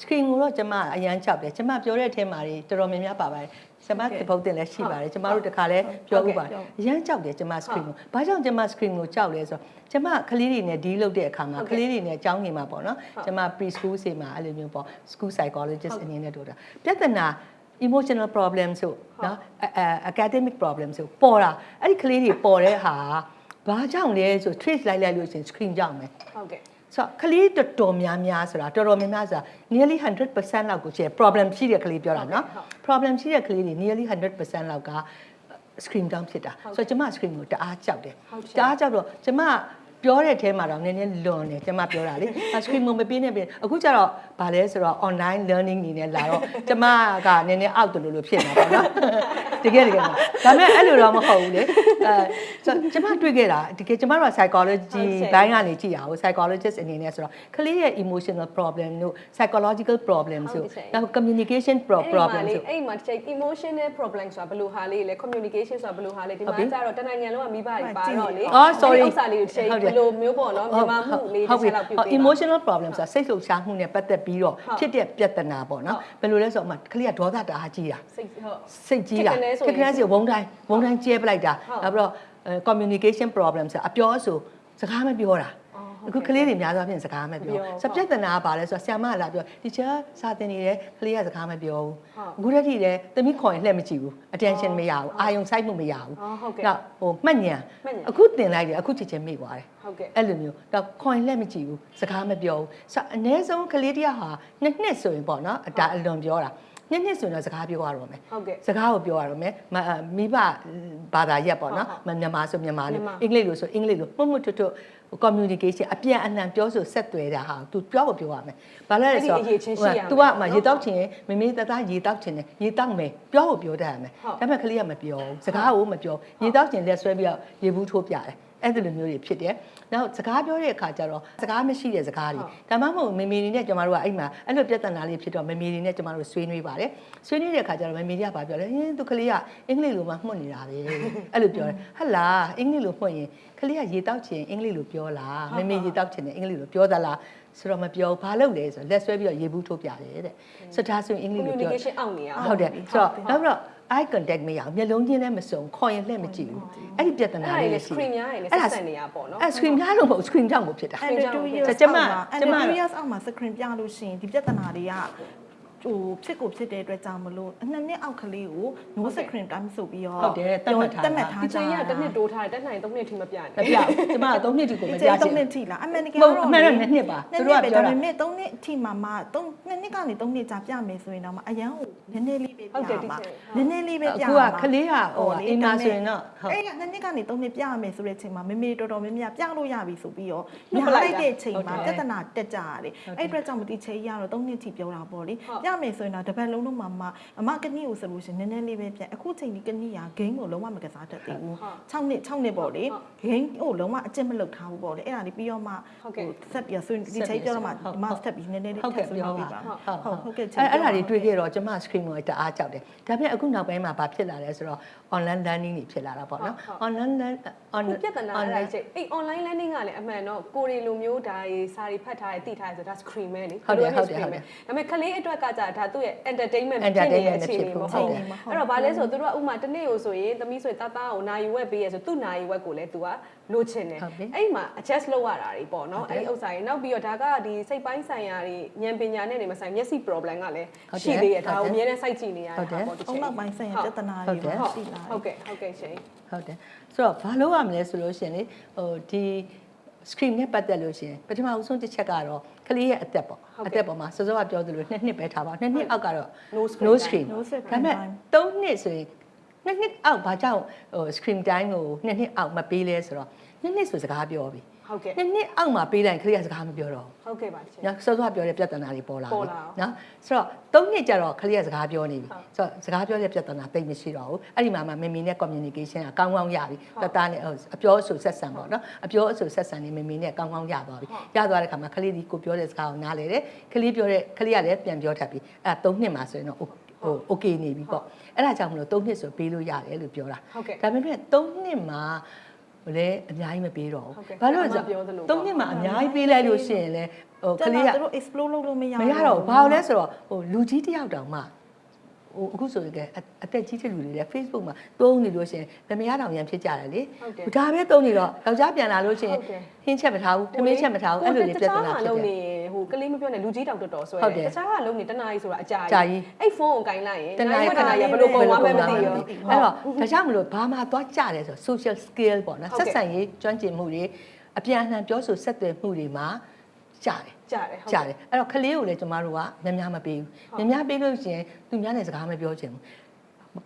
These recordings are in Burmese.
စကရင်ကိုတော့ကျမအရန်ချောက်တယ်ကျမပြောတဲ့အထဲမှာတွေတော်တော်များများပါပါတယ် ကျမသဘုတ်တင်လည်းရှိပါတယ်ကျမတို့တခါလဲပြောဥပါတယ်အရန်ချောက်တယ်ကျမစကရင်ကိုဘာကြောင့်ကျမစကရင်ကိုကြောက်လဲဆိုတော့ကျမကလေးတွေနဲ့ဒီလုပ်တဲ့အခါမှာကလေးတွေနဲ့အကြောင်းနေမှာပေါ့နော်ကျမ pre school စီမှာအဲ့လိုမျိုးပေါ့ school psychologist အနေနဲ့တို့တာပြဿနာ emotional problem ဆိုနော်အအ academic problem ဆိုပေါ်တာအဲ့ဒီကလေးတွေပေါ်တဲ့ဟာဘာကြောင့်လဲဆို trace လိုက်လိုက်လို့ရှရင် screen ကြောင့်မယ်ဟုတ်ကဲ့ ဆိုတော့ကလေးတော်တော်များများဆိုတာတော်တော်များများဆိုတာ nearly 100%လောက်ကိုကျ problem ရှိတဲ့ကလေးပြောတာနော် problem ရှိတဲ့ကလေးတွေ nearly 100%လောက်က screen down ဖြစ်တာဆိုတော့ကျမ screen ကိုတအားကြောက်တယ်တအားကြောက်တော့ကျမပြောတဲ့အထဲမှာတော့နည်းနည်းလွန်တယ်ကျမပြောတာလေ screen ကိုမပေးနဲ့ပြင်အခုကျတော့ ဗာလဲဆိုတော့ online learning နေနဲ့လာတော့ကျမကနည်းနည်းအောက်တယ်လို့လို့ဖြစ်နေတာပေါ့နော်တကယ်တကယ်ပါဒါပေမဲ့အဲ့လိုတော့မဟုတ်ဘူးလေအဲဆိုတော့ကျမတွေ့ခဲ့တာတကယ်ကျမတို့က psychology ဘိုင်းကနေကြည့်ရအောင် psychologist အနေနဲ့ဆိုတော့ကလေးရဲ့ emotional problem တို့ psychological problem ဆိုနောက် communication pro- problem ဆိုအဲ့မှာတစ်ချိန် emotional problem ဆိုတာဘယ်လိုဟာလေးလဲ communication ဆိုတာဘယ်လိုဟာလေးဒီမှာကျတော့တနိုင်ငံလုံးကမိဘတွေပါတော့လေအော် sorry ဥစ္စာလေးကိုတစ်ချိန်ဘယ်လိုမျိုးပေါ့နော်မြန်မာမှုလေးတစ်ချက်လောက်ပြုပေးပါ emotional problem ဆိုတာစိတ်လှုပ်ရှားမှုနဲ့ပတ်သက်ပြီးတော့ဖြစ်တဲ့ပြဿနာပေါ့နော်ဘယ်လိုလဲဆိုတော့အမကလေးကဒေါသတအားကြီးတာစိတ်ဟုတ်စိတ်ကြီးတာခက်ခဲဆိုရင်ခက်ခဲဆိုဝုန်းတိုင်းဝုန်းတိုင်းကျဲပလိုက်တာဟုတ်နောက်ပြီးတော့အဲ communication problem ဆိုတာအပြောအဆိုစကားမပြောတာ အော်ဟုတ်အခုကလေးတွေများသောအားဖြင့်စကားမမပြောပြောဆိုတော့ပြဿနာကဘာလဲဆိုတော့ဆ iam မလာပြော teacher စာသင်နေတယ်ကလေးကစကားမပြောဟုတ်ဘူးအခုတည်းကလည်းသမီးခေါ်ရင်လှည့်မကြည့်ဘူး attention မရဘူးအာယုံစိုက်မှုမရဘူးအော်ဟုတ်ကဲ့နောက်ဟိုမှတ်ညံမှတ်ဉာဏ်အခုတင်လိုက်တယ်အခုချက်ချင်းမိသွားတယ်ဟုတ်ကဲ့အဲ့လိုမျိုးတော့ခွန်လက်မကြည့်ဘူးစကားမပြောဘူးဆိုအနည်းဆုံးကလေးတယောက်ဟာနှစ်နှစ်ဆိုရင်ပေါ့နော်အတာအလွန်ပြောတာ နှစ်နှစ်ဆိုရင်တော့စကားပြောရတော့မယ်ဟုတ်ကဲ့စကားကိုပြောရတော့မယ်မမိဘဘာသာရက်ပေါ့နော်ဟုတ်မမြန်မာဆိုမြန်မာလိုမြန်မာအင်္ဂလိပ်လိုဆိုအင်္ဂလိပ်လိုမှုမှုထွတ်ထွတ် communication အပြန်အလှန်ပြောဆိုဆက်သွယ်တာဟာ तू ပြောကိုပြောရမယ်ဘာလဲလဲဆိုအဲ့ဒီအရေးချင်းရှိရမယ် तू ကမှရေတောက်ချင်ရင်မမေတသားရေတောက်ချင်တယ်ရေတောက်မယ်ပြောကိုပြောတတ်ရမယ်ဟုတ်ဒါပေမဲ့ကလေးကမပြောဘူးစကားကိုမပြောရေတောက်ချင်လက်ဆွဲပြီးတော့ရေဘူးထိုးပြတယ် အဲ့ဒီလိုမျိုးတွေဖြစ်တယ်။နောက်စကားပြောတဲ့အခါကျတော့စကားမရှိတဲ့စကားတွေဒါမှမဟုတ်မေမေတွေနဲ့ကျမတို့ကအဲ့မှာအဲ့လိုပြဿနာလေးဖြစ်တော့မေမေတွေနဲ့ကျမတို့ဆွေးနွေးပါတယ်။ဆွေးနွေးတဲ့အခါကျတော့မေမေတွေကဘာပြောလဲဟင်းသူကလေးကအင်္ဂလိပ်လိုမှမှုတ်နေတာပဲ။အဲ့လိုပြောတယ်။ဟဟလာအင်္ဂလိပ်လိုမှုတ်ရင်ကလေးကရေတောက်ချင်အင်္ဂလိပ်လိုပြောလားမေမေရေတောက်ချင်တယ်အင်္ဂလိပ်လိုပြောသလားဆိုတော့မပြောဘာလုပ်လဲဆိုတော့လက်ဆွဲပြီးတော့ရေဘူးထိုးပြတယ်တဲ့။ဆိုတော့ဒါဆိုရင်အင်္ဂလိပ်လိုပြော communication အောက်နေရအောင်ဟုတ်တယ်ဆိုတော့နောက်ပြီးတော့ eye contact မရအောင်မျက်လုံးချင်းလည်းမစုံခေါ်ရင်လှည့်မကြည့်ဘူးအဲ့ဒီပြဿနာအဲ့ဒါလေးလေလည်းရှိ screen များရယ်လေဆက်ဆက်နေရပေါ့နော်အဲ့ screen များလို့မဟုတ် screen ကြောင့်ကိုဖြစ်တာအဲ့ under 2 years ကျမအောက်မှာကျမ under 2 years အောက်မှာ screen ပြလို့ရှိရင်ဒီပြဿနာတွေကဟိုဖြစ်ကိုဖြစ်တဲ့အတွက်ကြောင့်မလို့အနှစ်နှစ်အောက်ကလေးကို no screen time ဆိုပြီးတော့ဟုတ်တယ်သတ်မှတ်ထားတာသတ်မှတ်ထားဒီကြချိန်တာကတစ်နှစ်တိုးထားတယ်တစ်နှစ်သုံးနှစ်ထိမပြမနဲ့ပြဘူးကျမက3နှစ်ဒီကိုမဒီပြချိန်ချင်3နှစ်ထိလားအမှန်တကယ်မဟုတ်တော့အမှန်တော့နှစ်နှစ်ပါသူတို့ကပြောတာဒါပေမဲ့3နှစ်အထိမှာမှ3နှစ်နှစ်ကနေ3နှစ်ကြာပြမယ်ဆိုရင်တော့မှအရန်ကို နည်းနည်းလေးပဲပြဟုတ်တယ်ဒီမှာချိန်နည်းနည်းလေးပဲပြအခုကကလေးကဟိုအိမ်မှာဆိုရင်တော့ဟုတ်အဲ့ကနှစ်နှစ်ကနေ3နှစ်ပြရမယ်ဆိုတဲ့ချိန်မှာမေမေတော်တော်များများပြလို့ရပြီဆိုပြီးတော့လွှတ်ညာပလိုက်လိုက်တာတဲ့ချိန်မှာဟုတ်တယ်ပြဿနာတက်ကြရတယ်အဲ့အတွက်ကြောင့်မတိချိန်ရတော့3နှစ်ထိပြောတာပေါ့လေဟုတ်ပြမယ်ဆိုရင်တော့တစ်ပတ်လုံးလုံးမှာမှအမကနီကိုဆိုလို့ရှိရင်နည်းနည်းလေးပဲပြအခုချိန်ဒီကနီကဂိမ်းကိုလုံးဝမကစားတတ်သေးဘူးဟုတ်6နှစ်6နှစ်ပေါ့လေဟုတ်ဂိမ်းကိုလုံးဝအကျင့်မလုပ်ထားဘူးပေါ့လေအဲ့ဒါလေးပြီးတော့မှဟုတ်ကဲ့ဆက်ပြီးဆွေးဒီချိန်ပြောတော့မှဟုတ်ဒီမှာဆက်ပြီးနည်းနည်းလေးဟုတ်ထကဲ့ပ်ဆွေးပြောနွေးပါပါဟုတ်ဟုတ်ဟုတ်ကဲ့အဲ့အဲ့ဒါတွေတွေ့ခဲ့တော့ကျမ screen ကိုတအားကြောက်တယ်ဒါပေမဲ့အခုနောက်ပိုင်းမှာဘာဖြစ်လာလဲဆိုတော့ online learning တွေဖြစ်လာတာပေါ့နော် online learn ခုပြဿနာအဲ့ဒါချိန်အဲ့ online learning ကလည်းအမှန်တော့ကိုရီလိုမျိုးဒါတွေစာတွေဖတ်ထားတယ်သိထားတယ်ဆိုတော့ဒါ screen ပဲလေဟုတ်တယ်ဘယ်လိုဟုတ်တယ် screen ဟုတ်တယ်ပဲဒါပေမဲ့ကလေးအတွက်ကကြဒါသူ့ရဲ့ entertainment ဖြစ်နေတဲ့ entertainment အခြေအနေမဖြစ်ဖို့ဟုတ်ဟုတ်ဘူးတယ်အဲ့တော့ဘာလဲဆိုတော့သူတို့ကဥမာတစ်နေ့ကိုဆိုရင်သမီးဆိုရင်တာတာကိုနိုင်ဝက်ပေးရဆိုသူ့နိုင်ဝက်ကိုလည်း तू ကလိုချင်တယ်ဟုတ်ပြီအဲ့ဒီမှာ adjust လုပ်ရတာတွေပေါ့နော်ဟုတ်တယ်အဲ့ဒီဥစ္စာတွေနောက်ပြီးတော့ဒါကဒီစိတ်ပိုင်းဆိုင်ရာတွေဉာဏ်ပညာနဲ့နေမဆိုင်မျက်စိ problem ကလည်းဟုတ်တယ်ရှိသေးတယ်ဒါဟုတ်ကိုတယ်အများနဲ့စိုက်ကြည့်နေရတာဟုတ်တယ်ပေါ့တစ်အုံချိန်နောက်ပိုင်းဆိုင်ရာပြဿနာဟုတ်တွေတယ်ပါဟုတ်ရှိလာတယ်ဟုတ်ကဲ့ဟုတ်ကဲ့ရှင် ဟုတ်တယ်ဆိုတော့ဘာလို့ရမလဲဆိုလို့ရှိရင်လေဟိုဒီ screen နဲ့ပတ်သက်လို့ရှိရင်ပထမဦးဆုံးတစ်ချက်ကတော့ကလေးရဲ့အသက်ပေါ့ဟုတ်ကဲ့အသက်ပေါ်မှာစောစောကပြောသလိုနှစ်နှစ်ပဲထားပါနှစ်နှစ်အောက်ကတော့ No screen no time screen No screen ဒါပေမဲ့ time 3နှစ်ဆိုရင်နှစ်နှစ်အောက်ဘာကြောင့်ဟို screen time ကိုနှစ်နှစ်အောက်မပေးလဲဆိုတော့ နှစ်နှစ်ဆိုစကားပြောပြီဟုတ်ကဲ့နှစ်နှစ်အောက်မှာပေးလိုက်ရင်ကလေးကစကားမပြောတော့ဘူးဟုတ်ကဲ့ပါရှင်နော်စောစောပြောတဲ့ပြဿနာတွေပေါ်လာပေါ်ပြီလာအောင်နော်ဆိုတော့သုံးနှစ်ကျတော့ကလေးကစကားပြောနေပြီဟုတ်ဆိုတော့စကားပြောတဲ့ပြဿနာတိတ်မရှိတော့ဘူးအဲ့ဒီမှာမှမမီနဲ့ communication ကကောင်းကောင်းရပြီဟုတ်တသားနဲ့ဟိုအပြောအဆိုဆက်ဆံပေါ့နော်အပြောအဆိုဆက်ဆံနေမမီနဲ့ကောင်းကောင်းရသွားပြီဟုတ်ရသွားတဲ့ခါမှာကလေးဒီကိုပြောတဲ့စကားကိုနားလေတယ်ကလေးပြောတဲ့ကလေးကလည်းပြန်ပြောတတ်ပြီအဲ့ဒါသုံးနှစ်မှာဆိုရင်တော့ဟိုဟို okay နေပြီပေါ့အဲ့ဒါကြောင့်မလို့သုံးနှစ်ဆိုပေးလို့ရတယ်လို့ပြောတာဟုတ်ကဲ့ဒါပေမဲ့သုံးနှစ်မှာ လည်းအများကြီးမပေးတော့ဟုတ်ကဲ့ဘူးဘာလို့လဲဆိုအမပြောသလိုပေါ့သုံးနှစ်မှာအများကြီးပေးလိုက်လို့ရှိရင်လည်းဟိုကကလေးလေးကကသူတို့ explore လုပ်လို့မရမရတော့ဘူးဘာလို့လဲဆိုတော့ဟိုလူကြီးတစ်ယောက်တောင်မှဟိုအခုဆိုရင်ကအအသက်ကြီးတဲ့လူတွေလည်း Facebook မှာသုံးနေလို့ရှိရင်ဗမရတောင်ရန်ဖြစ်ကြတယ်လေဟုတ်တယ်ဒါပဲသုံးနေတော့ယောက်ျားပြန်လာလို့ရှိရင်ဟုတ်တယ်ဟင်းချက်မထားဘူးထမင်းချက်မထားဘူးအဲ့လိုတွေပြဿနာဖြစ်လုံးတယ်နေဟို ကလေးမပြောနဲ့လူကြီးတောင်တော်တော်ဆွဲဟုတ်တယ်တခြားကလုံးနေတနားကြီးဆိုတာအကြာကြာကြီးအဲ့ဖုန်းကိုကင်လိုက်ရင်တနားရီတနားရီဘယ်လိုပုံမှန်မသိရောအဲ့တော့ဒါကြောင့်မလို့ဘာမှသွားကြတယ်ဆို social skill ပေါ့နော်ဟုတ်ဆက်ကဲ့ဆံရေးကျွမ်းကျင်မှုတွေအပြန်အလှန်ပြောဆိုဆက်သွယ်မှုတွေမှာကြတယ်ကြာတယ်ဟုတ်ကြတယ်အဲ့တော့ကလေးကိုလည်းကျမတို့ကများများမပေးဟုတ်ဘူးများများပေးလို့ရှိရင်သူများနဲ့စကားမပြောချင်ဘူး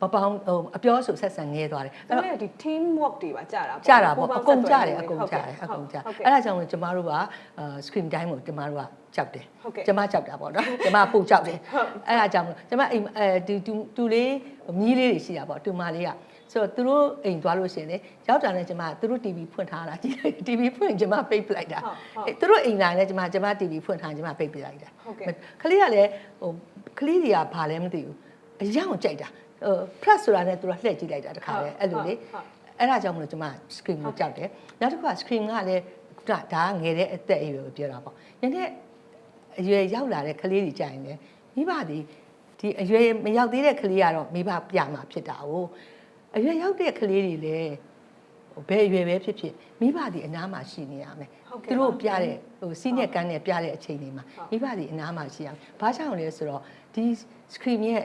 ပပောင်းဟိုအပြောဆိုဆက်ဆံငဲသွားတယ်အဲ့အဲ့တော့တော့ဒီ team work တွေပါကြာတာကြတာပေါ့ပူးအပေါင်းကုန်ကြတယ်ဆက်အသွယ်မှုကုန်ကြတယ်ဟုတ်အကုန်ကြဟုတ်ကဲ့အဲ့ဒါကြောင့်မို့ကျမတို့ကအာ screen time ကိုကျမတို့ကကြောက်တယ်ဟုတ်ကဲ့ကျမကြောက်တာပေါ့နော်ကျမပူကြောက်တယ်ဟုတ်အဲ့ဒါကြောင့်မလို့ကျမအိမ်အဲဒီတူတူလေးမြီးလေးတွေရှိတာပေါ့တူမလေးကဆိုတော့သူတို့အိမ်သွားလို့ရှိရင်လေရောက်တာနဲ့ကျမသူတို့ TV ဖွင့်ထားတာကြည့်လိုက် TV ဖွင့်ရင်ကျမပိတ်ပလိုက်တာဟုတ်ဟုတ်အဲ့သူတို့အိမ်လာနဲ့ကျမကျမ TV ဖွင့်ထားရင်ကျမပိတ်ပလိုက်တာဟုတ်ကဲ့ခလေးကလည်းဟိုခလေးတွေကဘာလဲမသိဘူးအယောင်ကြိုက်တာ ဟို plus ဆိုတာနဲ့သူတို့လှည့်ကြည့်လိုက်တာတခါလေအဲ့လိုလေဟုတ်အဲ့ဒါကြောင့်မလို့ကျမ screen ကိုကြောက်တယ်နောက်တစ်ခုက screen ကလည်းဒါဒါကငယ်တဲ့အသက်အရွယ်ကိုပြောတာပေါ့နည်းနည်းအရွယ်ရောက်လာတဲ့ကလေးတွေကြာရင်လည်းမိဘတွေဒီအရွယ်မရောက်သေးတဲ့ကလေးကတော့မိဘပြမှာဖြစ်တာ哦အရွယ်ရောက်တဲ့ကလေးတွေလည်းဟိုဘယ်အရွယ်ပဲဖြစ်ဖြစ်မိဘတွေအနားမှာရှိနေရမယ်ဟုတ်ကဲ့သူတို့ပြတဲ့ဟိုစီးနဲ့ကန်းနဲ့ပြတဲ့အချိန်တွေမှာဟုတ်မိဘတွေအနားမှာရှိရမယ်ဘာကြောင့်လဲဆိုတော့ဒီ screen ရဲ့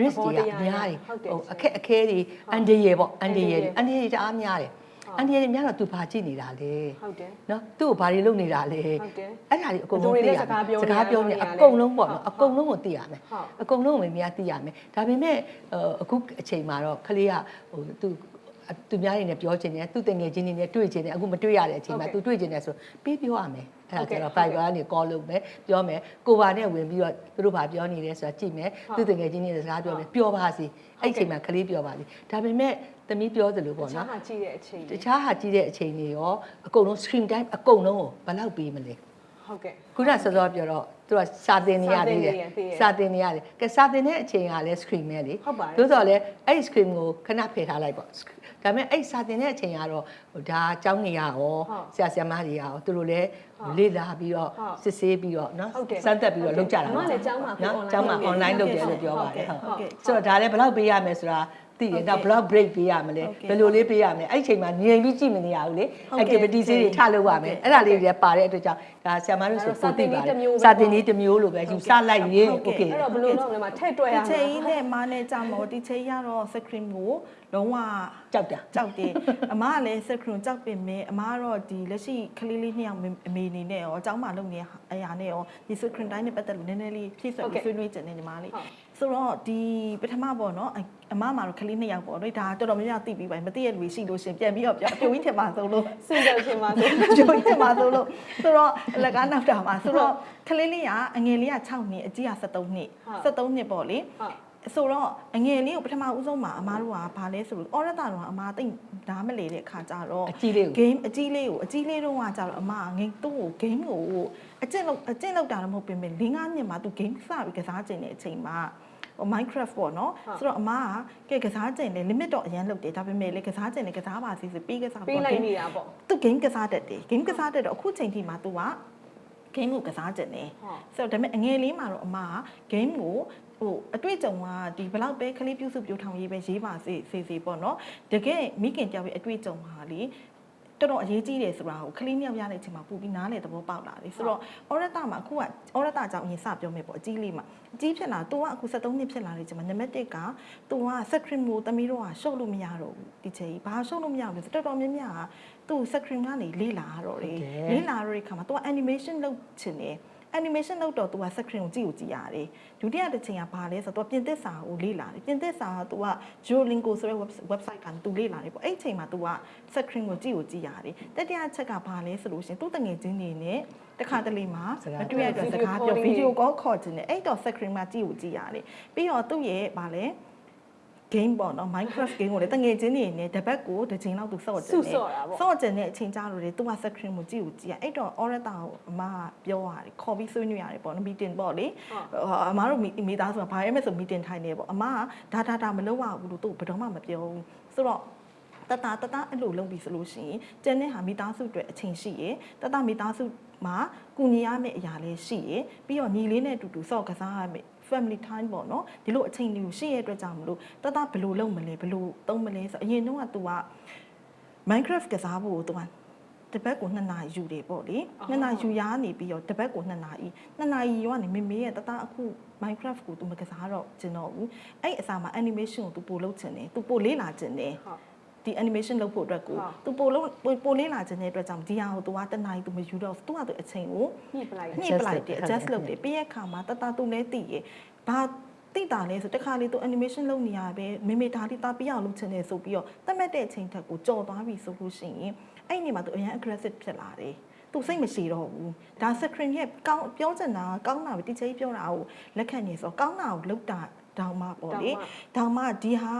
risk တွေကအများကြီးဟုတ်တယ်ဟိုအခက်အခဲတွေအန်ဒီရယ်ပေါ့အန်ဒီရယ်အအန္န်တဒီရာရယ်ယ်တအားများတယ်ဟုတ်အန်ဒီရယ်များတော့ तू ဘာကြည့်နေတာလဲဟုတ်တယ်နော်သူ့ကိုဘာတွေလုပ်နေတာလဲဟုတ်တယ်အဲ့ဒါတွေအကုန်လုံးဘယ်သူတွေသိနဲ့ရစကားပြောစကားပြောနေနေတာလဲအကုန်လုံးပေါ့နော်ဟုတ်အကုန်လုံးကိုသိရမယ်ဟုတ်အကုန်လုံးကိုမများသိရမယ်ဒါပေမဲ့ဟိုအခုအချိန်မှာတော့ခလေးကဟိုသူသူများတွေနဲ့ပြောချင်တယ်သူတငယ်ချင်းတွေနဲ့တွေ့ချင်တယ်အခုမတွေ့ရတဲ့အချိန်မှာဟုတ်သူကဲ့တွေ့ချင်တယ်ဆိုပြီးပြောရမယ် အဲ့ဒါကျတော့ဟုတ်ကဲ့ Fiverr ကနေ call လုပ်မယ်ပြောမယ်ကိုပါနဲ့ဝင်ပြီးတော့သူတို့ဘာပြောနေလဲဆိုတာကြည့်မယ်ဟုတ်သူတငယ်ချင်းတွေနဲ့စကားပြောမယ်ပြောပါစီအဲ့ဒီအချိန်မှာခလေးပြောပါစီဒါပေမဲ့သမီးပြောသလိုတပေါ့ခြားနော်ဟာကြည့်တဲ့အချိန်တခြားဟာကြည့်တဲ့အချိန်တွေရောအကုန်လုံး screen time အကုန်လုံးကိုဘယ်လောက်ပေးမလဲဟုတ်ကဲ့ခုနစောစောပြောတော့သူကစာသင်နေရသေးတယ်စာသင်နေရသေးတယ်စာသင်နေရတယ်ကဲစာသင်တဲ့အချိန်ကလည်း screen ပဲလေဟုတ်ပါတယ်သို့တော်လည်းအဲ့ဒီ screen ကိုခဏဖယ်ထားလိုက်ပေါ့ဒါပေမဲ့အဲ့စာသင်တဲ့အချိန်ကတော့ဟိုဒါအကြောင်းနေရရောဟုတ်ဆရာဆရာမတွေရောသူတို့လည်းဟုတ် လေ့လာပြီးတော့ဟုတ်စစ်ဆေးပြီးတော့နော်ဟုတ်တယ်စမ်းသပ်ပြီးတော့လုပ်ကြတာအမလည်းကျောင်းမှာအခုနော် online ကျောင်းမှာလုပ်နေ online လုပ်တယ်ဟုတ်လို့ပြောပါတကဲ့ယ်ဟုတ်ဟုတ်ကဲ့ဆိုတော့ဒါလည်းဘယ်လောက်ပေးရမယ်ဆိုတာသိရင်တော့ဘယ်လောက် break ပေးရမလဲဟုတ်ကဲ့ဘယ်လိုလေးပေးရမလဲအဲ့ဒီအချိန်မှာငြိမ်ပြီးကြည့်မနေရဘူးလေဟုတ်ကဲ့ activity တွေထလုပ်ရမယ်အဲ့ဒါလေးတွေပါတဲ့အတွက်ကြောင့်ဒါဆရာမတို့ဆိုဒါပိုတော့သိပါတစာယ်သင်နည်းတစ်မျိုးပဲစာသင်နည်းတစ်မျိုးလိုပဲယူဆလိုက်ရင်ဟုတ်ကဲ့ okay အဲ့တော့ဘယ်လိုလုပ်လဲမှာထည့်တွက်ရဒီမှာချိန်ကြီးနဲ့မာနဲ့ကြမို့ဒီချိန်ရတော့ screen ကို လုံးဝ ကြောက်တာ ကြောက်တယ်အမကလည်း screen ကြောက်ပင်မဲ့အမကတော့ဒီလက်ရှိကလေးလေးနှစ်ယောက်အမေအနေနဲ့ရောအเจ้าမလုပ်နေတဲ့အရာနဲ့ရောဒီ screen time နဲ့ပတ်သက်လို့နည်းနည်းလေးဖြည့်ဆွတ်ပြီးဆွေးနွေးကြတယ်ညီမလေး ဟုတ် ဆိုတော့ဒီပထမပေါ့နော်အအမမှာတော့ကလေးနှစ်ယောက်ပေါ့နော်ဒါတော်တော်များများသိပြီးပါပြီမသိရလူရှိလို့ရှရင်ပြန်ပြီးတော့ပြောအပြိုကြီးထင်ပါဆုံးလို့ စင်ကြယ်ချင်းပါဆို ကျိုးတင်ပါလို့လို့ဆိုတော့အလကားနောက်တာပါဆိုတော့ကလေးလေးကအငယ်လေးက6နှစ်အကြီးက73နှစ်73နှစ်ပေါ့လေ ဟုတ် ဆိုတော့အငယ်လေးကိုပထမဦးဆုံးမှာအမားတို့ကဘာလဲဆိုလို့အော်ရတာတော့အမားတိတ်ဓာမလေတဲ့ခါကြတော့အကြီးလေးကို game အကြီးလေးကိုအကြီးလေးတော့ကကြတော့အမကငယ်သူ့ကို game ကိုအကျင့်လောက်အကျင့်လောက်တာတော့မဟုတ်ပြင်မဲ့၄၅နှစ်မှာသူ game စပြီးကစားကျင်တဲ့အချိန်မှာဟို Minecraft ပေါ့နော်ဟုတ်ဆိုတော့အမကကဲကစားကျင်တယ် limit တော့အရင်လောက်တယ်ဒါပေမဲ့လေကစားကျင်တယ်ကစားပါစီဆိုပြီးကစားပေးလိုက်နေတာပေါ့သူ game ကစားတတ်တယ် game ကစားတတ်တော့အခုချိန်ထိမှာ तू က game ကိုကစားကြတယ်ဟုတ်ဆိုတော့ဒါပေမဲ့အငယ်လေးမှာတော့အမက game ကို ဟိုအတွေ့အကြုံကဒီဘလောက်ပဲကလေးပြုစုပြိုထောင်ရေးပဲရေးပါစေစေစေပေါ့နော်တကယ်မိခင်တယောက်ရဲ့အတွေ့အကြုံဟာလေတော်တော်အရေးကြီးတယ်ဆိုတာကိုကလေးမြောက်ရတဲ့အချိန်မှာပူပြီးနားလေသဘောပေါက်လာတယ်ဆိုတော့ဩရတမှာအခုကဩရတကြောင့်အရင်စပြောမယ်ပေါ့အကြီးလေးမှာအကြီးဖြစ်လာသူကအခု73နှစ်ဖြစ်လာတဲ့အချိန်မှာနံပါတ်1ကသူက screen မိုးသမီးတော့ဟာရှုပ်လို့မရတော့ဘူးဒီချိန်ကြီးဘာရှုပ်လို့မရဘူးဆိုတော်တော်များများကသူ screen ကနေလေးလာတော့တယ်လေးလာတော့ဒီခါမှာသူက animation လုပ်ချင်တယ် animation လုပ်တော့ तू က screen ကိုကြည့်ကိုကြည့်ရတယ်ဒုတိယတစ်ချိန်ကဘာလဲဆိုတော့ तू ပြင်သစ်စာကိုလေ့လာတယ်ပြင်သစ်စာက तू က Duolingo ဆိုတဲ့ web- website က तू လေ့လာတယ်ပေါ့အဲ့ဒီချိန်မှာ तू က screen ကိုကြည့်ကိုကြည့်ရတယ်တတိယချက်ကဘာလဲဆိုလို့ရှရင်သူ့တငယ်ချင်းတွေနဲ့တခါတလေမှာ စကား မတွေ့ရတဲ့စကားပြော video call ခေါ်ခြင်းနဲ့အဲ့တော့ screen မှာကြည့်ကိုကြည့်ရတယ်ပြီးတော့သူ့ရဲ့ဘာလဲ game ပေါ့နော် Minecraft game ကိုလေတငယ်ချင်းတွေနဲ့တပတ်ကိုတစ်ချိန်လောက်သူစော့ကြတယ်စုဆော့တာပေါ့စော့ကြတဲ့အချိန်ကြာလို့လေသူက screen ကိုကြည့်ကိုကြည့်ရအဲ့တော့ Oretta ကိုအမကပြောရတယ်ခေါ်ပြီးဆွေးနွေးရတယ်ပေါ့နော် meeting ပေါ့လေဟုတ်အမတို့မိသားစုကဘာရဲမဲ့ဆို meeting ထိုင်နေပေါ့အမကဒါဒါဒါမလုပ်ရဘူးလို့သူ့ဘယ်တော့မှမပြောဘူးဆိုတော့တတတတအဲ့လိုလုပ်ပြီးဆိုလို့ရှိရင်ကျန်တဲ့ဟာမိသားစုအတွက်အချိန်ရှိရယ်တတမိသားစုမှာကုညီရမယ့်အရာလေးရှိရယ်ပြီးတော့ညီလေးနဲ့အတူတူစော့ကစားရမယ့် family time ပေါ့နော်ဒီလိုအချိန်လေးကိုရှိရတဲ့အတွက်ကြောင့်မလို့တတဘယ်လိုလုပ်မလဲဘယ်လိုသုံးမလဲဆိုအရင်တုန်းက तू က Minecraft ကစားဖို့ तू ကတပတ်ကို2နာရီယူတယ်ပေါ့လေ အော် 2နာရီယူရနေပြီးတော့တပတ်ကို2နာရီ2နာရီရောကနေမေမေရဲ့တတအခု Minecraft ကို तू မကစားတော့ကျင်တော့ဘူးအဲ့အစားမှာ animation ကို तू ပို့လုပ်ချင်တယ် तू ပို့လေးလာချင်တယ် ဟုတ် ဒီ animation လုပ်ဖို့အတွက်ကိုသူပိုလို့ပိုလင်းလာခြင်းတဲ့အတွက်ကြောင့်ဒီဟာကိုသူကတနားကြီးသူမယူတော့သူကသူအချိန်ကိုညှိပလိုက်ညှိပလိုက်တယ် adjust လုပ်တယ်ပြီးရခါမှာတတသူလည်းတည်ရဘာတိတာလဲဆိုတခါလေသူ animation လုပ်နေရပဲမေမေဒါလေးတာပြအောင်လုပ်ချင်တယ်ဆိုပြီးတော့တတ်မှတ်တဲ့အချိန်ထက်ကိုကြော်သွားပြီဆိုလို့ရှိရင်အဲ့ဒီမှာသူအရင် aggressive ဖြစ်လာတယ်သူစိတ်မရှိတော့ဘူးဒါ screen ရဲ့ကောင်းပြောချင်တာကောင်းတာပဲ teacher ကြီးပြောတာကိုလက်ခံနေဆိုကောင်းတာကိုလုပ်တာ တောင်းမှပေါ့လေတောင်မှဒီဟာ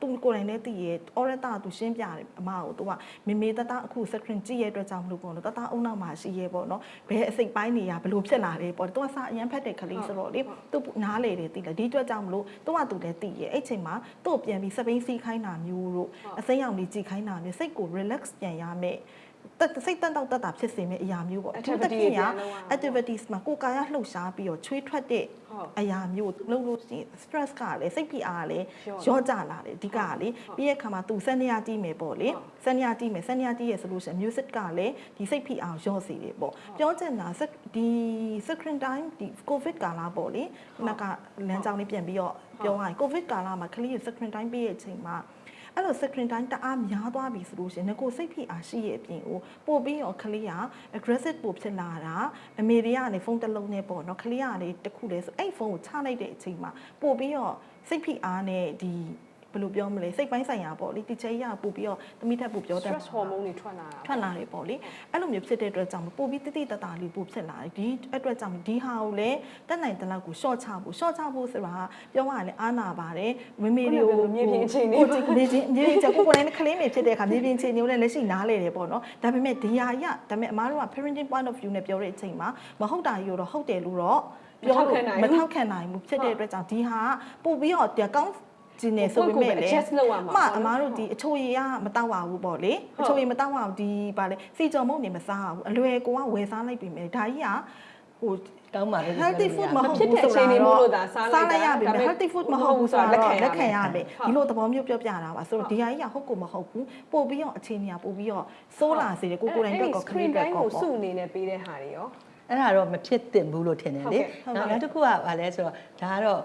သူကိုယ်တိုင်လည်းသိရ Oretta သူရှင်းပြတယ်အမကိုသူကမေမေတတအခု screen ကြည့်ရတဲ့အတွက်ကြောင့်မလို့ပေါ့နော်တတအုံနောက်မှာရှိရဲပေါ့နော်ဘယ်အစိတ်ပိုင်းနေရဘလို့ဖြစ်လာလဲပေါ့သူကစာအရန်ဖတ်တဲ့ကလေးဆိုတော့လေသူနားလေတယ်သိလားဒီအတွက်ကြောင့်မလို့သူကသူလည်းသိရအဲ့ချိန်မှာသူ့ကိုပြန်ပြီးစပိန်စီးခိုင်းတာမျိုးတို့အစိမ်းရောင်လေးကြည့်ခိုင်းတာမျိုးစိတ်ကို relax ပြန်ရမယ်တက် စိတ်တန်တော့တက်တာဖြစ်စေမယ့်အရာမျိုးပေါ့ Activity တွေပြန်လုပ်ရအောင် activities မှာကိုယ်ကာယလှုပ်ရှားပြီးတော့ချွေးထွက်တဲ့ဟုတ်အရာမျိုးလုံးလို့ရှိရင် stress ကလည်းစိတ်ဖိအားကလည်းလျော့ရော့ကျလာတယ်အဓိကကလေပြီးရဲ့ခါမှာသူစက်နေရကြည့်မယ်ပေါ့လေဟုတ်စက်နေရကြည့်မယ်စက်နေရကြည့်ရဆိုလို့ရှိရင် music ကလည်းဒီစိတ်ဖိအားကိုရော့စေတယ်ပေါ့ပြောချင်တာ sec- ဒီ screen time ဒီ covid ကာလပေါ့လေခုနကလမ်းကြောင်းလေးပြန်ပြီးတော့ပြောရရင် covid ကာလမှာကလေးရ screen time ပေးရဲ့အချိန်မှာ အဲ့လို screen time တအားများသွားပြီဆိုလို့ရှိရင်ငကိုစိတ်ဖိအားရှိရဲ့အပြင်ကိုပို့ပြီးတော့ကလေးက aggressive ပို့ဖြစ်လာတာအမေတွေကနေဖုန်းတစ်လုံးနဲ့ပေါ့နော်ကလေးကလေတစ်ခုလဲဆိုအဲ့ဖုန်းကိုချလိုက်တဲ့အချိန်မှာပို့ပြီးတော့စိတ်ဖိအားနဲ့ဒီဘ ယ်လိုပြောမလဲစိတ်ပိုင်းဆိုင်ရာပေါ့လေဒီချေရပို့ပြီးတော့သမီးထက်ပို့ပြောတတ် stress hormone တွေထွက်လာတာထွက်လာတယ်ပေါ့လေအဲ့လိုမျိုးဖြစ်တဲ့အတွက်ကြောင့်ပို့ပြီးတိတိတတ်တာလေးပို့ဖြစ်လာတယ်ဒီအတွက်ကြောင့်ဒီဟာကိုလည်းတက်နိုင်တဲ့လောက်ကို short ချဖို့ short ချဖို့ဆိုတာကပြောရရင်အားနာပါတယ်မမေတွေကိုမြေပြင်အခြေအနေကိုမြေပြင်မြေပြင်ချက်ကိုကိုယ်တိုင်ကလေးမေဖြစ်တဲ့အခါမြေပြင်အခြေအနေကိုလည်းလက်ရှိနားလေတယ်ပေါ့နော်ဒါပေမဲ့ဒီဟာရဒါပေမဲ့အမားတို့က parenting point of view နဲ့ပြောတဲ့အချိန်မှာမဟုတ်တာကြီးတော့ဟုတ်တယ်လို့တော့ပြောလို့မထောက်ခံနိုင်ဘူးဖြစ်တဲ့အတွက်ကြောင့်ဒီဟာပို့ပြီးတော့တကောင်း ကျင်းနေဆိုပေမဲ့လေ adjust လုပ်ရမှာအမအမားတို့ဒီအချိုရည်ကမတောက်ပါဘူးပေါ့လေအချိုရည်မတောက်ပါဘူးဒီဗာလေစီကြော်မုတ်နေမစားဘူးအလွယ်ကိုကဝယ်စားလိုက်ပြီမယ်ဒါကြီးကဟိုကောင်းပါလေ healthy food မဟုတ်ဖြစ်ဘူးတဲ့ဆိုအခြေအနေမို့လို့ဒါတော့စားလိုက်တာလိုက်ရပြီဒါပေမဲ့ healthy food မဟုတ်ဘူးဆိုတာလက်တော့ခံရလက်ခံရမယ်မယ်ဟုတ်ဒီလိုသဘောမျိုးပြောပြတာပါဆိုတော့ဒီဟာကြီးကဟုတ်ကိုမဟုတ်ဘူးပို့ပြီးတော့အခြေအနေကပို့ပြီးတော့စိုးလာစေတယ်ကိုကိုယ်တိုင်တော့ခရီး screen အတွက် time ကောကိုပေါ့စုအနေနဲ့ပေးတဲ့ဟာတွေရော အဲ့ဒါတော့မဖြစ်သင့်ဘူးလို့ထင်တယ်လေဟုတ်ကဲ့နောက်နောက်တစ်ခုကဘာလဲဆိုတော့ဒါကတော့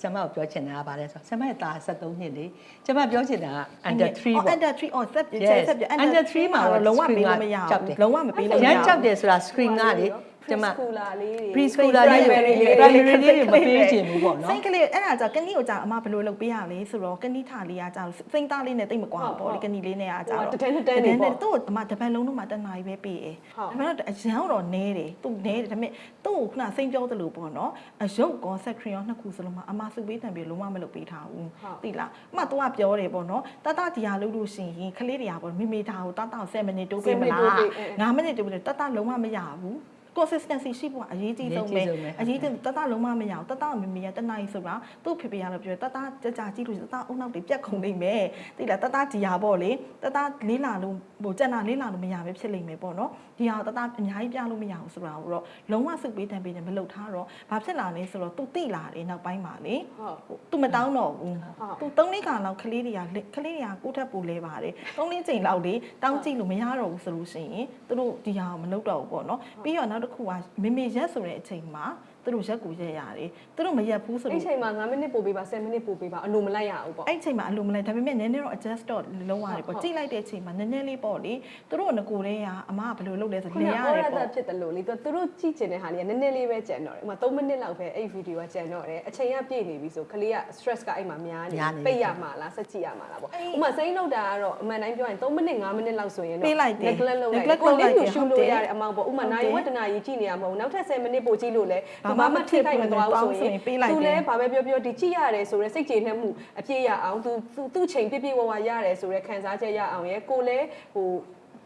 ဆမ်မကိုပြောချင်တာကဘာလဲဆိုတော့ဆမ်မရဲ့သား73နှစ်လေကျွန်မပြောချင်တာက under 3ပေါ့ under 3 or set ပြ Yes. ဆက်ပြ Under three မှာတော့လုံးဝပေးလို့မရကြောက်တယ်ဘူးလုံးဝမပေးလို့အမရရန်ဘူးကြောက်တယ်ဆိုတာ screen ကလေ ကျွန်မ preschooler လေးတွေ preschooler လေးတွေ primary လေး primary လေးတွေမပေးချင်ဘူးပေါ့နော်စိတ်ကလေးအဲ့ဒါကြောင့်ကနီကိုကြောင့်အမဘယ်လိုလုပ်ပေးရလဲဆိုတော့ကနီထားလေးကကြောင့်စိတ်သားလေးနဲ့တိတ်မကွာဘူးပေါ့လေကနီလေးနဲ့ကကြောင့်ဟိုကတန်းတန်းနေပေါ့သူ့အမတပန်လုံးလုံးမှာတနာရီပဲပေးရဟုတ်ဒါပေမဲ့အရန်တော့နဲတယ်သူနဲတယ်ဒါပေမဲ့သူ့ကိုခုနစိတ်ပြောသလိုပေါ့နော်အယုတ်ကောဆက်ခရီရောနှစ်ခုစလုံးမှာအမစုပေးတံပြီးလုံးဝမလုပ်ပေးထားဘူးသိလားအမသူကပြောတယ်ပေါ့နော်တတဒီဟာလုပ်လို့ရှိရင်ခလေးတွေကပေါ့မိမိသားကိုတတ7မိနစ်တိုးပေးမလား9မိနစ်တိုးပေးတယ်တတလုံးဝမရဘူး consistency ရှိဖို့ကအရေးကြီးဆုံးပဲအရေးကြီးတတလုံးဝမရအောင်တတမမေရတနိုင်ဆိုတာသူ့ဖေဖေရတော့ပြောတတကြကြကြည့်လို့တတအုံနောက်တွေပြက်ခုံနေမယ်သိလားတတဒီဟာပေါ့လေတတလေးလာလို့ဟိုကြက်နာလေးလာလို့မရပဲဖြစ်လိမ့်မယ်ပေါ့နော်ဒီဟာတတအများကြီးပြလို့မရဘူးဆိုတာကိုတော့လုံးဝစုပ်ပေးတန်ပေးတယ်မလုပ်ထားတော့ဘာဖြစ်လာလဲဆိုတော့သူတိလာတယ်နောက်ပိုင်းမှာလေဟုတ်သူမတောင်းတော့ဘူးဟုတ်သူသုံးလေးခါလောက်ကလေးတွေကကလေးတွေကကိုယ့်ထက်ပိုလဲပါတယ်သုံးလေးချိန်လောက်လေတောင်းကြည့်လို့မရတော့ဘူးဆိုလို့ရှိရင်သူတို့ဒီဟာကိုမလုပ်တော့ဘူးပေါ့နော်ပြီးတော့နောက်တစ်ခုကမေမေရက်ဆိုတဲ့အချိန်မှာ သူတို့ရက်ကူရက်ရတယ်သူတို့မရက်ဘူးဆိုအဲ့လို့ချိန်မှာ9မိနစ်ပို့ပေးပါ10မိနစ်ပို့ပေးပါအလိုမလိုက်ရဘူးပေါ့အဲ့ချိန်မှာအလိုမလိုက်ဒါပေမဲ့နည်းနည်းတော့ adjust တော့လုံးရတယ်ဟုတ်ပေါ့ကြိတ်လိုက်တဲ့အချိန်မှာနည်းနည်းလေးပေါ့လေသူတို့ကငကိုတည်းကအမကဘယ်လိုလုပ်လဲဆိုခုလေနရအော်တရယ်တာပေါ့ဖြစ်တယ်လို့လေသူသူတို့ကြည့်ကျင်တဲ့ဟာလေးကနည်းနည်းလေးပဲကြံတော့တယ်ဥပမာ3မိနစ်လောက်ပဲအဲ့ဗီဒီယိုကကြံတော့တယ်အချိန်ကပြည့်နေပြီဆိုခလေးက stress ကအဲ့မှာများနေများနေပိတ်ရမှာလားဆက်ကြည့်ရမှာလားပေါ့ဥပမာစိမ့်လောက်တာကတော့အမှန်တိုင်းပြောရင်3မိနစ်5မိနစ်လောက်ဆိုရင်တော့ပေးလိုက်တယ် neglect လုပ်လိုက် neglect ကိုလေးလုပ်လိုက်ကိုတယ်ရှူဟုတ်လို့တယ်ရတဲ့အမောင်ပေါ့ဥပမာဟုတ်တယ်နိုင်ဝတ္တနာကြီးကြည့်နေရမဟုတ်ဘူးနောက်ထပ်10မိနစ်ပို့ကြည့်လို့လဲဘာသူမှဘာမမှထိထိခိုခိုက်က်မမသွားသွားဘူးဘူးဆိုရင်ဆိုရင်ပေးလိုက်တယ်သူလဲဘာပဲပြောပြောဒီကြည့်ရတယ်ဆိုရဲစိတ်ကျေနပ်မှုအပြည့်ရအောင်သူသူသူ့ချိန်ပြည့်ပြည့်ဝဝရတယ်ဆိုရဲခံစားချက်ရအောင်ရဲကိုလဲဟို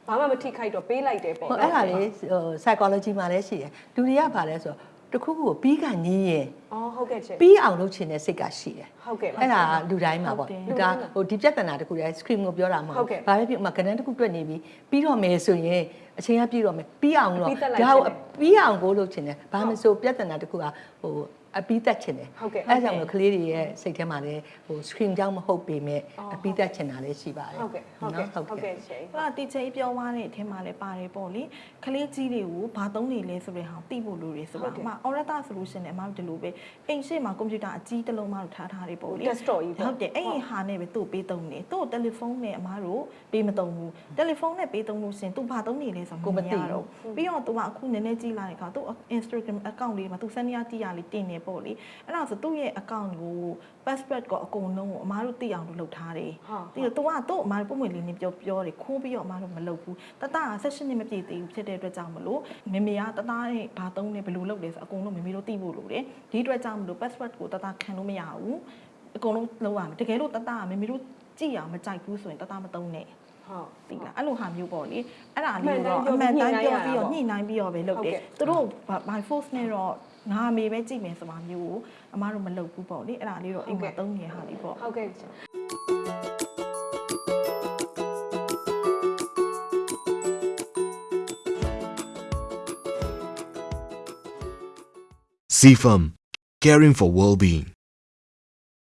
ဘာမှမထိခိုက်တော့ပေးလိုက်တယ်ပေါ့ဟိုအဲ့ဒါလေးဟို psychology မှာလည်းရှိတယ်လူတွေကဗာလဲဆိုတော့ တစ်ခုခုကိုပြီးကန်ကြီးရင်အော်ဟုတ်ကဲ့ချေပြီးအောင်လုပ်ချင်တဲ့စိတ်ကရှိတယ်ဟုတ်ကဲ့အဲ့ဒါလူတိုင်းမှာပေါ့ဟုတ်တယ်ဒါဟိုဒီပြဿနာတစ်ခုတည်း screen ကိုပြောတာမဟုဟုတ်တ်ကဲ့ဘာပဲဖြစ်ဥပမာကဏ္ဍတစ်ခုတွက်နေပြီပြီးတော့မယ်ဆိုရင်အချိန်ကပြီးတော့မယ်ပြီးအောင်တော့ပြီးသက်လိုက်ဒါကိုချင်တယ်ပြီးအောင်ကိုလုပ်ချင်တယ်ဘာမဆိုပြဿနာတစ်ခုကဟို အပြီးသက်ချင်တယ်ဟုတ်ကဲ့အဲ့ဒါကြောင့်မို့ကလေးတွေရဲ့စိတ်ထဲမှာလည်းဟို screen ကြောင့်မဟုတ်ပေမဲ့အော်အပြီးသက်ချင်တာလည်းရှိပါတယ်ဟုတ်ကဲ့ဟုတ်ကဲ့နော်ဟုတ်ကဲ့ချေဟိုကတီချေပြောသွားတဲ့အထင်မှာလည်းပါတယ်ပေါ့လေခလေးကြီးတွေကိုဘာသုံးနေလဲဆိုတဲ့ဟာသိဖို့လိုတယ်ဆိုတော့အမ Orata solution နဲ့အမတို့ဒီလိုပဲအိမ်ရှိမှာကွန်ပျူတာအကြီးတစ်လုံးမတို့ထားထားတယ်ပေါ့လေ desktop ကြီးပေါ့ဟုတ်တယ်အဲ့ဒီဟာနဲ့ပဲသူ့ပေးသုံးနေသူ့တယ်လီဖုန်းနဲ့အမတို့ပေးမသုံးဘူးတယ်လီဖုန်းနဲ့ပေးသုံးလို့ရှရင်သူဘာသုံးနေလဲဆိုတော့မသိတော့ပြီးတော့သူကအခုနည်းနည်းကြည့်လာတဲ့အခါသူ Instagram account လေးမှာသူစနေရတီးရလေးတင်နေပေါ့လေအဲ့ဒါဆိုသူ့ရဲ့ account ကို password ကိုအကုန်လုံးကိုအမတို့သိအောင်လို့လုပ်ထားတယ်ဟုတ်ဒီတော့ तू ကသူ့အမားတို့ပုံမှန်လေးနေပြောပြောတယ်ခိုးပြီးတော့အမားတို့မလုပ်ဘူးတတက16နှစ်မပြည့်သေးဘူးဖြစ်တဲ့အတွက်ကြောင့်မလို့မေမေကတတရဲ့ဘာသုံးလဲဘယ်လိုလုပ်လဲဆိုအကုန်လုံးမေမေတို့သိဖို့လိုတယ်ဒီအတွက်ကြောင့်မလို့ password ကိုတတခံလို့မရဘူးအကုန်လုံးလုပ်ရမယ်တကယ်လို့တတကမေမေတို့ကြည့်အောင်မကြိုက်ဘူးဆိုရင်တတမသုံးနဲ့ဟုတ်သိလားအဲ့လိုဟာမျိုးပေါ့လေအဲ့ဒါအမှန်လေးတမ်းတော့ပြောအမှန်တမ်းညှိပြောနှိုင်းပြီးရတာပေါ့တော့ညှိနှိုင်းပြီးတော့ပဲလုပ်တယ်ဟုတ်ကဲ့သူတို့ by force နဲ့တော့ ငါအမေပဲကြည့်မယ်ဆိုတာမျိုးကိုအမားတို့မလုပ်ဘူးပေါ့လေအဲ့ဒါလေးတော့အိမ်မှာသုံးနေဟာလေးပေါ့ဟုတ်ကဲ့ချေ CFM, caring for well-being.